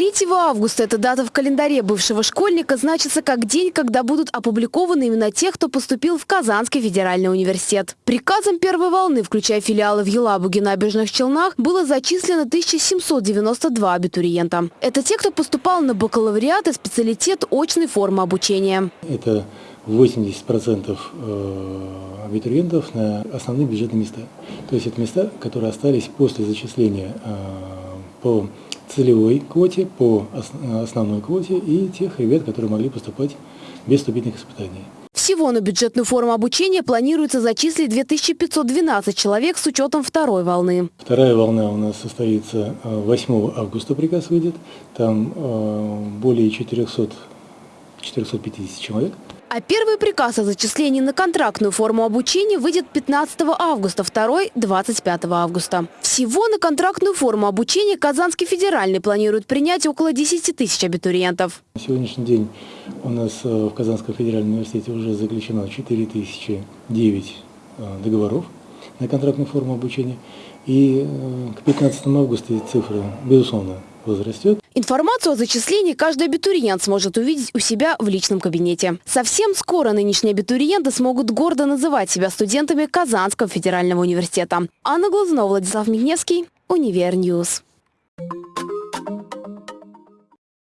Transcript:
3 августа эта дата в календаре бывшего школьника значится как день, когда будут опубликованы имена тех, кто поступил в Казанский федеральный университет. Приказом первой волны, включая филиалы в Елабуге, Набережных Челнах, было зачислено 1792 абитуриента. Это те, кто поступал на бакалавриат и специалитет очной формы обучения. Это 80% э, абитуриентов на основные бюджетные места. То есть это места, которые остались после зачисления э, по целевой квоте, по основной квоте и тех ребят, которые могли поступать без вступительных испытаний. Всего на бюджетную форму обучения планируется зачислить 2512 человек с учетом второй волны. Вторая волна у нас состоится 8 э, августа, приказ выйдет. Там более 400, 450 человек. А первый приказ о зачислении на контрактную форму обучения выйдет 15 августа, второй – 25 августа. Всего на контрактную форму обучения Казанский федеральный планирует принять около 10 тысяч абитуриентов. На сегодняшний день у нас э, в Казанском федеральном университете уже заключено 4009 э, договоров на контрактную форму обучения. И э, к 15 августа цифра, безусловно, возрастет. Информацию о зачислении каждый абитуриент сможет увидеть у себя в личном кабинете. Совсем скоро нынешние абитуриенты смогут гордо называть себя студентами Казанского федерального университета. Анна Глазунова, Владислав Мигневский, Univer News.